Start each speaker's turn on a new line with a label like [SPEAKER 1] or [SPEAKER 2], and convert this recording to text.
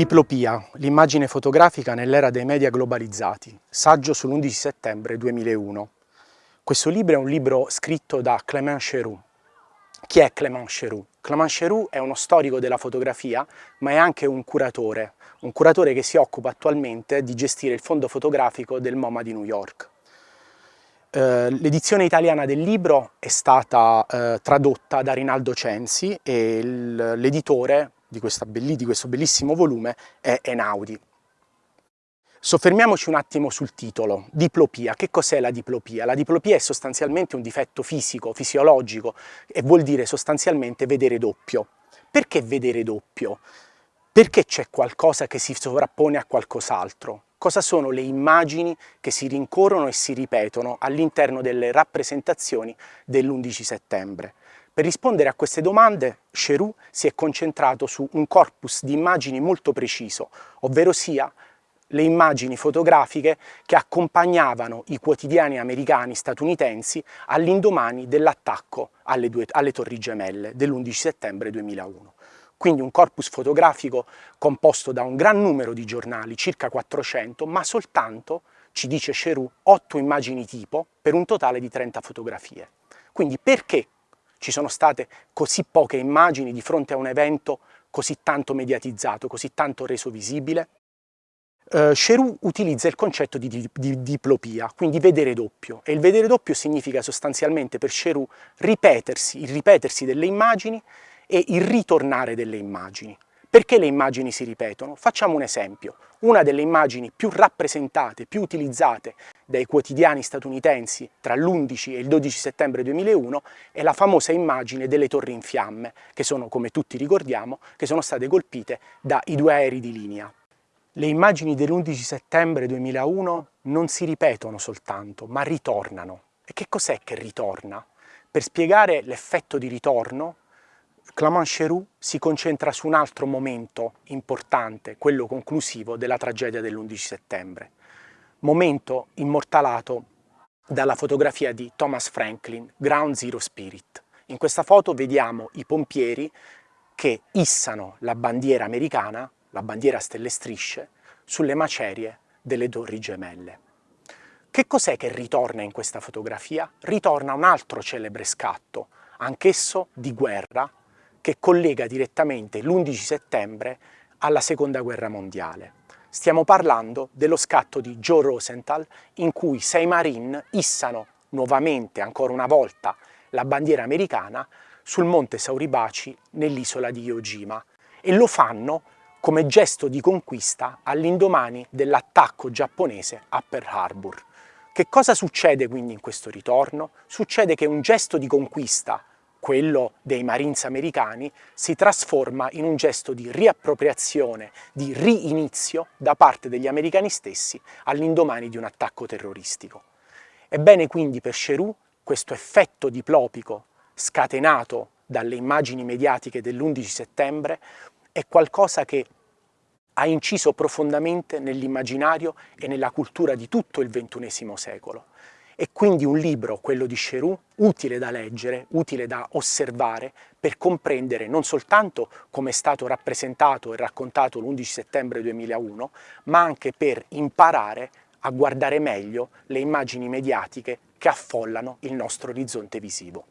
[SPEAKER 1] Diplopia, l'immagine fotografica nell'era dei media globalizzati, saggio sull'11 settembre 2001. Questo libro è un libro scritto da Clément Cherou. Chi è Clément Cherou? Clément Cherou è uno storico della fotografia, ma è anche un curatore, un curatore che si occupa attualmente di gestire il fondo fotografico del MoMA di New York. Eh, l'edizione italiana del libro è stata eh, tradotta da Rinaldo Censi e l'editore di, di questo bellissimo volume è Enaudi. Soffermiamoci un attimo sul titolo, diplopia. Che cos'è la diplopia? La diplopia è sostanzialmente un difetto fisico, fisiologico e vuol dire sostanzialmente vedere doppio. Perché vedere doppio? Perché c'è qualcosa che si sovrappone a qualcos'altro? Cosa sono le immagini che si rincorrono e si ripetono all'interno delle rappresentazioni dell'11 settembre? Per rispondere a queste domande, Cherou si è concentrato su un corpus di immagini molto preciso, ovvero sia le immagini fotografiche che accompagnavano i quotidiani americani statunitensi all'indomani dell'attacco alle, alle Torri Gemelle dell'11 settembre 2001. Quindi un corpus fotografico composto da un gran numero di giornali, circa 400, ma soltanto, ci dice Cherou, 8 immagini tipo per un totale di 30 fotografie. Quindi perché ci sono state così poche immagini di fronte a un evento così tanto mediatizzato, così tanto reso visibile? Uh, Cherou utilizza il concetto di, di, di, diplopia, quindi vedere doppio, e il vedere doppio significa sostanzialmente per Cherou ripetersi, il ripetersi delle immagini e il ritornare delle immagini. Perché le immagini si ripetono? Facciamo un esempio. Una delle immagini più rappresentate, più utilizzate dai quotidiani statunitensi tra l'11 e il 12 settembre 2001 è la famosa immagine delle torri in fiamme, che sono, come tutti ricordiamo, che sono state colpite dai due aerei di linea. Le immagini dell'11 settembre 2001 non si ripetono soltanto, ma ritornano. E che cos'è che ritorna? Per spiegare l'effetto di ritorno Clément Cherou si concentra su un altro momento importante, quello conclusivo della tragedia dell'11 settembre. Momento immortalato dalla fotografia di Thomas Franklin, Ground Zero Spirit. In questa foto vediamo i pompieri che issano la bandiera americana, la bandiera a stelle strisce, sulle macerie delle torri gemelle. Che cos'è che ritorna in questa fotografia? Ritorna un altro celebre scatto, anch'esso di guerra, che collega direttamente l'11 settembre alla seconda guerra mondiale. Stiamo parlando dello scatto di Joe Rosenthal in cui sei Marine issano nuovamente, ancora una volta, la bandiera americana sul monte Sauribaci nell'isola di Iwo e lo fanno come gesto di conquista all'indomani dell'attacco giapponese a Pearl Harbor. Che cosa succede quindi in questo ritorno? Succede che un gesto di conquista quello dei Marines americani, si trasforma in un gesto di riappropriazione, di riinizio da parte degli americani stessi all'indomani di un attacco terroristico. Ebbene quindi per Cherou questo effetto diplopico scatenato dalle immagini mediatiche dell'11 settembre è qualcosa che ha inciso profondamente nell'immaginario e nella cultura di tutto il XXI secolo è quindi un libro, quello di Cherou, utile da leggere, utile da osservare per comprendere non soltanto come è stato rappresentato e raccontato l'11 settembre 2001, ma anche per imparare a guardare meglio le immagini mediatiche che affollano il nostro orizzonte visivo.